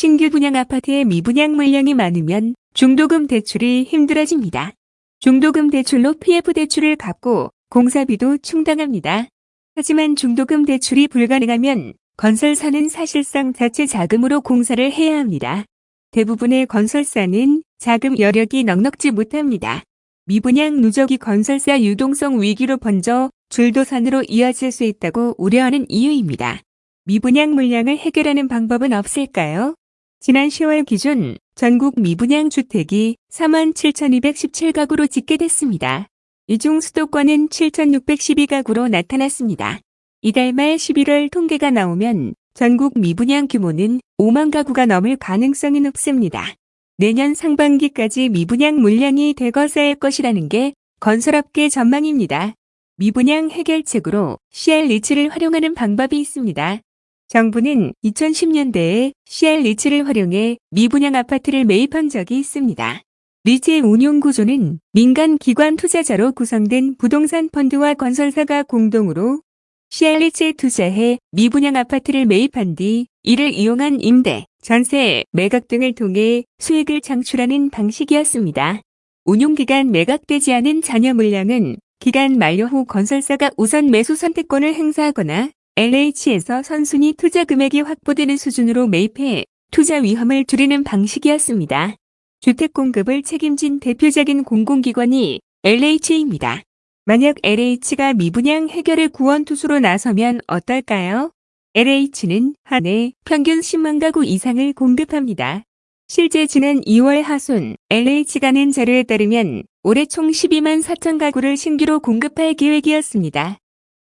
신규 분양 아파트의 미분양 물량이 많으면 중도금 대출이 힘들어집니다. 중도금 대출로 PF 대출을 갚고 공사비도 충당합니다. 하지만 중도금 대출이 불가능하면 건설사는 사실상 자체 자금으로 공사를 해야 합니다. 대부분의 건설사는 자금 여력이 넉넉지 못합니다. 미분양 누적이 건설사 유동성 위기로 번져 줄도산으로 이어질 수 있다고 우려하는 이유입니다. 미분양 물량을 해결하는 방법은 없을까요? 지난 10월 기준 전국 미분양 주택이 47,217가구로 집계됐습니다. 이 중 수도권은 7,612가구로 나타났습니다. 이달 말 11월 통계가 나오면 전국 미분양 규모는 5만 가구가 넘을 가능성이 높습니다. 내년 상반기까지 미분양 물량이 대거 쌓일 것이라는 게 건설업계 전망입니다. 미분양 해결책으로 CR 리츠를 활용하는 방법이 있습니다. 정부는 2010년대에 CR 리츠를 활용해 미분양 아파트를 매입한 적이 있습니다. 리츠의 운용 구조는 민간 기관 투자자로 구성된 부동산 펀드와 건설사가 공동으로 CR 리츠에 투자해 미분양 아파트를 매입한 뒤 이를 이용한 임대, 전세, 매각 등을 통해 수익을 창출하는 방식이었습니다. 운용기간 매각되지 않은 잔여 물량은 기간 만료 후 건설사가 우선 매수 선택권을 행사하거나 LH에서 선순위 투자 금액이 확보되는 수준으로 매입해 투자 위험을 줄이는 방식이었습니다. 주택 공급을 책임진 대표적인 공공기관이 LH입니다. 만약 LH가 미분양 해결의 구원 투수로 나서면 어떨까요? LH는 한 해 평균 10만 가구 이상을 공급합니다. 실제 지난 2월 하순 LH가 낸 자료에 따르면 올해 총 12만 4천 가구를 신규로 공급할 계획이었습니다.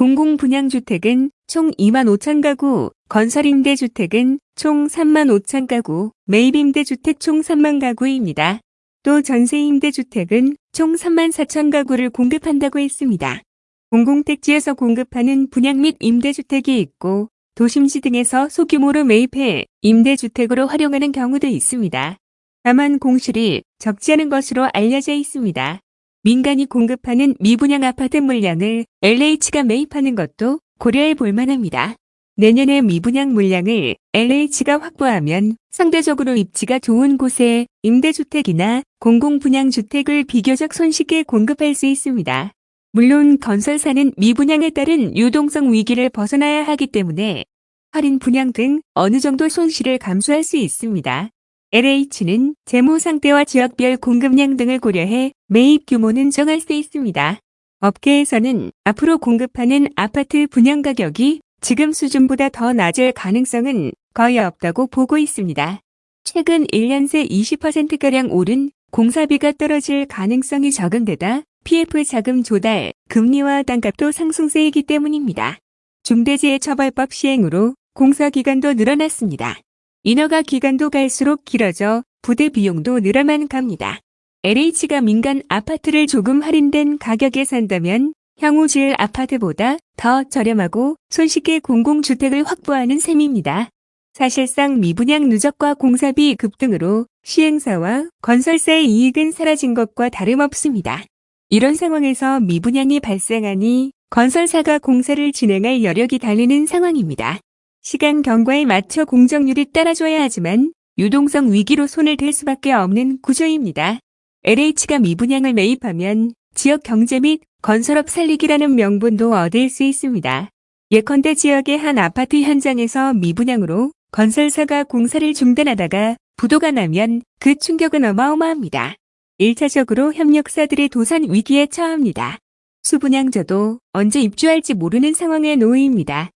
공공분양주택은 총 2만 5천 가구, 건설임대주택은 총 3만 5천 가구, 매입임대주택 총 3만 가구입니다. 또 전세임대주택은 총 3만 4천 가구를 공급한다고 했습니다. 공공택지에서 공급하는 분양 및 임대주택이 있고 도심지 등에서 소규모로 매입해 임대주택으로 활용하는 경우도 있습니다. 다만 공실이 적지 않은 것으로 알려져 있습니다. 민간이 공급하는 미분양 아파트 물량을 LH가 매입하는 것도 고려해 볼 만합니다. 내년에 미분양 물량을 LH가 확보하면 상대적으로 입지가 좋은 곳에 임대주택이나 공공분양주택을 비교적 손쉽게 공급할 수 있습니다. 물론 건설사는 미분양에 따른 유동성 위기를 벗어나야 하기 때문에 할인 분양 등 어느 정도 손실을 감수할 수 있습니다. LH는 재무 상태와 지역별 공급량 등을 고려해 매입 규모는 정할 수 있습니다. 업계에서는 앞으로 공급하는 아파트 분양 가격이 지금 수준보다 더 낮을 가능성은 거의 없다고 보고 있습니다. 최근 1년 새 20%가량 오른 공사비가 떨어질 가능성이 적은 데다 PF 자금 조달, 금리와 땅값도 상승세이기 때문입니다. 중대재해처벌법 시행으로 공사 기간도 늘어났습니다. 인허가 기간도 갈수록 길어져 부대 비용도 늘어만 갑니다. LH가 민간 아파트를 조금 할인된 가격에 산다면 향후 지을 아파트보다 더 저렴하고 손쉽게 공공주택을 확보하는 셈입니다. 사실상 미분양 누적과 공사비 급등으로 시행사와 건설사의 이익은 사라진 것과 다름없습니다. 이런 상황에서 미분양이 발생하니 건설사가 공사를 진행할 여력이 달리는 상황입니다. 시간 경과에 맞춰 공정률이 따라줘야 하지만 유동성 위기로 손을 댈 수밖에 없는 구조입니다. LH가 미분양을 매입하면 지역 경제 및 건설업 살리기라는 명분도 얻을 수 있습니다. 예컨대 지역의 한 아파트 현장에서 미분양으로 건설사가 공사를 중단하다가 부도가 나면 그 충격은 어마어마합니다. 1차적으로 협력사들의 도산 위기에 처합니다. 수분양저도 언제 입주할지 모르는 상황에 놓입니다.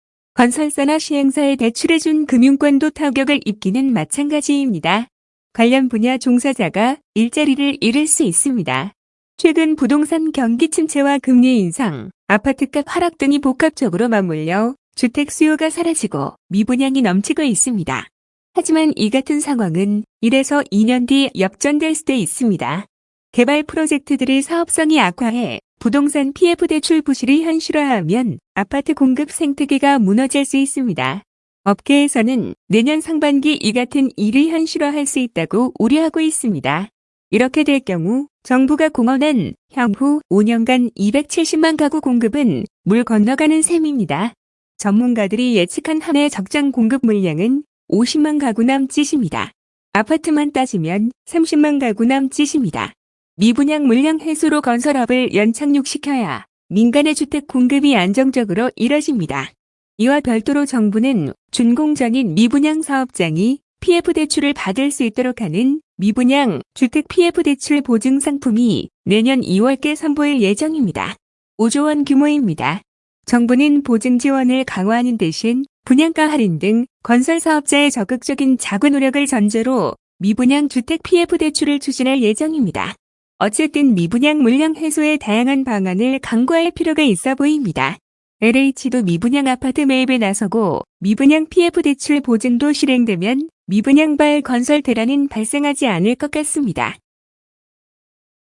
건설사나 시행사에 대출해준 금융권도 타격을 입기는 마찬가지입니다. 관련 분야 종사자가 일자리를 잃을 수 있습니다. 최근 부동산 경기 침체와 금리 인상, 아파트값 하락 등이 복합적으로 맞물려 주택 수요가 사라지고 미분양이 넘치고 있습니다. 하지만 이 같은 상황은 1에서 2년 뒤 역전될 수도 있습니다. 개발 프로젝트들의 사업성이 악화해 부동산 PF 대출 부실이 현실화하면 아파트 공급 생태계가 무너질 수 있습니다. 업계에서는 내년 상반기 이 같은 일을 현실화할 수 있다고 우려하고 있습니다. 이렇게 될 경우 정부가 공언한 향후 5년간 270만 가구 공급은 물 건너가는 셈입니다. 전문가들이 예측한 한 해 적정 공급 물량은 50만 가구 남짓입니다. 아파트만 따지면 30만 가구 남짓입니다. 미분양 물량 해소로 건설업을 연착륙시켜야 민간의 주택 공급이 안정적으로 이뤄집니다. 이와 별도로 정부는 준공전인 미분양 사업장이 PF 대출을 받을 수 있도록 하는 미분양 주택 PF 대출 보증 상품이 내년 2월께 선보일 예정입니다. 5조 원 규모입니다. 정부는 보증 지원을 강화하는 대신 분양가 할인 등 건설 사업자의 적극적인 자구 노력을 전제로 미분양 주택 PF 대출을 추진할 예정입니다. 어쨌든 미분양 물량 해소의 다양한 방안을 강구할 필요가 있어 보입니다. LH도 미분양 아파트 매입에 나서고 미분양 PF 대출 보증도 실행되면 미분양발 건설 대란은 발생하지 않을 것 같습니다.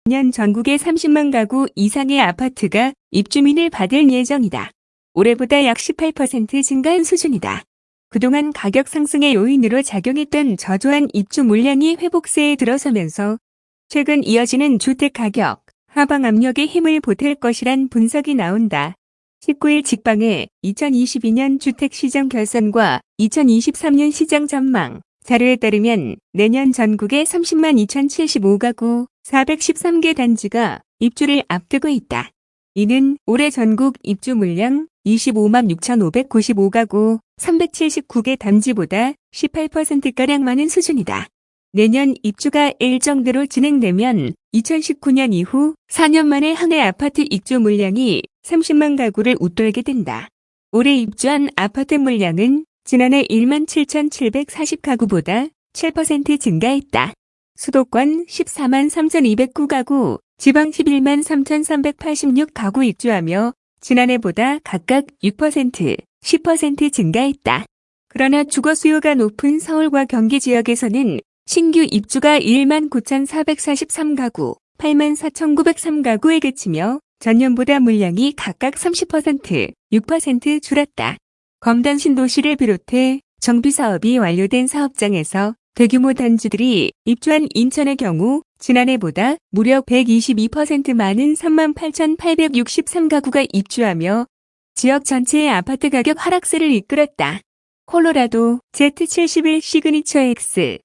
년 전국에 30만 가구 이상의 아파트가 입주민을 받을 예정이다. 올해보다 약 18% 증가한 수준이다. 그동안 가격 상승의 요인으로 작용했던 저조한 입주 물량이 회복세에 들어서면서 최근 이어지는 주택 가격 하방 압력에 힘을 보탤 것이란 분석이 나온다. 19일 직방의 2022년 주택시장 결산과 2023년 시장 전망 자료에 따르면 내년 전국에 30만 2075가구 413개 단지가 입주를 앞두고 있다. 이는 올해 전국 입주 물량 25만 6,595가구 379개 단지보다 18%가량 많은 수준이다. 내년 입주가 일정대로 진행되면 2019년 이후 4년 만에 한 해 아파트 입주 물량이 30만 가구를 웃돌게 된다. 올해 입주한 아파트 물량은 지난해 1만 7,740가구보다 7% 증가했다. 수도권 14만 3,209가구, 지방 11만 3,386가구 입주하며 지난해보다 각각 6%, 10% 증가했다. 그러나 주거 수요가 높은 서울과 경기 지역에서는 신규 입주가 1만 9,443가구, 8만 4,903가구에 그치며 전년보다 물량이 각각 30%, 6% 줄었다. 검단 신도시를 비롯해 정비 사업이 완료된 사업장에서 대규모 단지들이 입주한 인천의 경우 지난해보다 무려 122% 많은 38,863가구가 입주하며 지역 전체의 아파트 가격 하락세를 이끌었다. 콜로라도 Z71 시그니처 X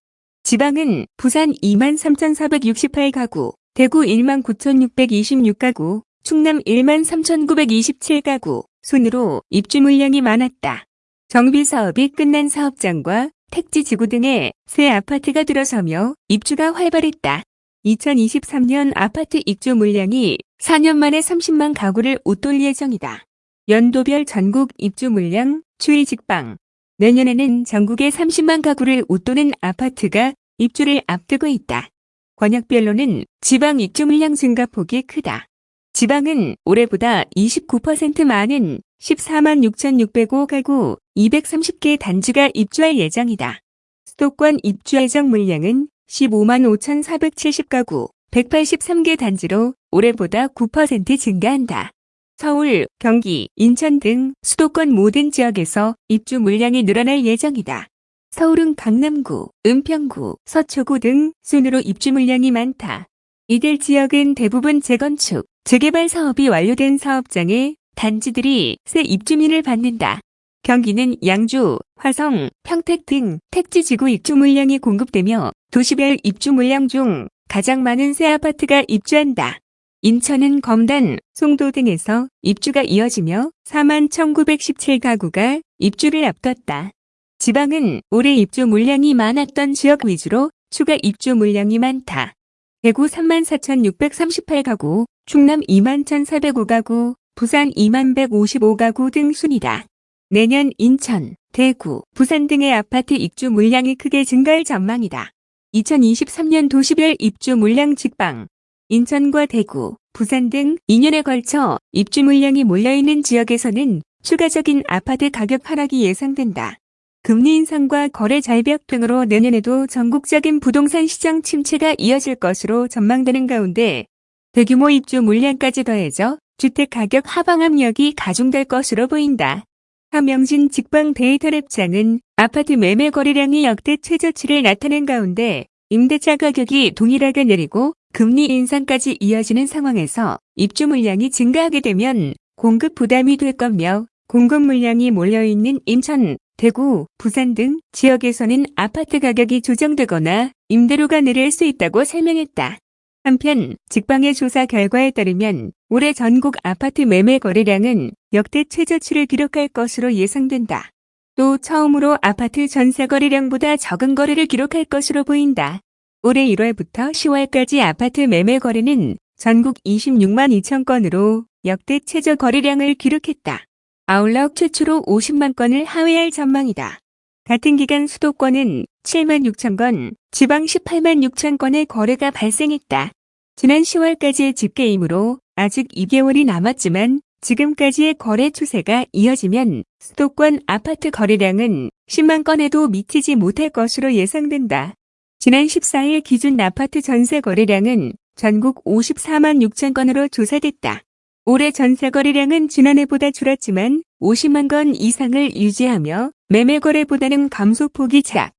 지방은 부산 23,468가구, 대구 19,626가구, 충남 13,927가구, 순으로 입주 물량이 많았다. 정비 사업이 끝난 사업장과 택지 지구 등에 새 아파트가 들어서며 입주가 활발했다. 2023년 아파트 입주 물량이 4년 만에 30만 가구를 웃돌 예정이다. 연도별 전국 입주 물량 추이 직방 내년에는 전국에 30만 가구를 웃도는 아파트가 입주를 앞두고 있다. 권역별로는 지방 입주 물량 증가 폭이 크다. 지방은 올해보다 29% 많은 14만 6,605 가구 230개 단지가 입주할 예정이다. 수도권 입주 예정 물량은 15만 5,470가구 183개 단지로 올해보다 9% 증가한다. 서울, 경기, 인천 등 수도권 모든 지역에서 입주 물량이 늘어날 예정이다. 서울은 강남구, 은평구, 서초구 등 순으로 입주 물량이 많다. 이들 지역은 대부분 재건축, 재개발 사업이 완료된 사업장에 단지들이 새 입주민을 받는다. 경기는 양주, 화성, 평택 등 택지 지구 입주 물량이 공급되며 도시별 입주 물량 중 가장 많은 새 아파트가 입주한다. 인천은 검단, 송도 등에서 입주가 이어지며 4만 1917가구가 입주를 앞뒀다. 지방은 올해 입주 물량이 많았던 지역 위주로 추가 입주 물량이 많다. 대구 3만 4,638가구, 충남 2만 1,405가구, 부산 2만 155가구 등 순이다. 내년 인천, 대구, 부산 등의 아파트 입주 물량이 크게 증가할 전망이다. 2023년 도시별 입주 물량 직방 인천과 대구, 부산 등 2년에 걸쳐 입주 물량이 몰려있는 지역에서는 추가적인 아파트 가격 하락이 예상된다. 금리 인상과 거래 잘벽 등으로 내년에도 전국적인 부동산 시장 침체가 이어질 것으로 전망되는 가운데 대규모 입주 물량까지 더해져 주택 가격 하방 압력이 가중될 것으로 보인다. 하명진 직방 데이터랩장은 아파트 매매 거래량이 역대 최저치를 나타낸 가운데 임대차 가격이 동일하게 내리고 금리 인상까지 이어지는 상황에서 입주 물량이 증가하게 되면 공급 부담이 될 거며 공급 물량이 몰려있는 인천, 대구, 부산 등 지역에서는 아파트 가격이 조정되거나 임대료가 내릴 수 있다고 설명했다. 한편 직방의 조사 결과에 따르면 올해 전국 아파트 매매 거래량은 역대 최저치를 기록할 것으로 예상된다. 또 처음으로 아파트 전세 거래량보다 적은 거래를 기록할 것으로 보인다. 올해 1월부터 10월까지 아파트 매매 거래는 전국 26만 2천 건으로 역대 최저 거래량을 기록했다. 아울러 최초로 50만 건을 하회할 전망이다. 같은 기간 수도권은 7만 6천 건, 지방 18만 6천 건의 거래가 발생했다. 지난 10월까지의 집계이므로 아직 2개월이 남았지만 지금까지의 거래 추세가 이어지면 수도권 아파트 거래량은 10만 건에도 미치지 못할 것으로 예상된다. 지난 14일 기준 아파트 전세 거래량은 전국 54만 6천 건으로 조사됐다. 올해 전세 거래량은 지난해보다 줄었지만 50만 건 이상을 유지하며 매매 거래보다는 감소폭이 작.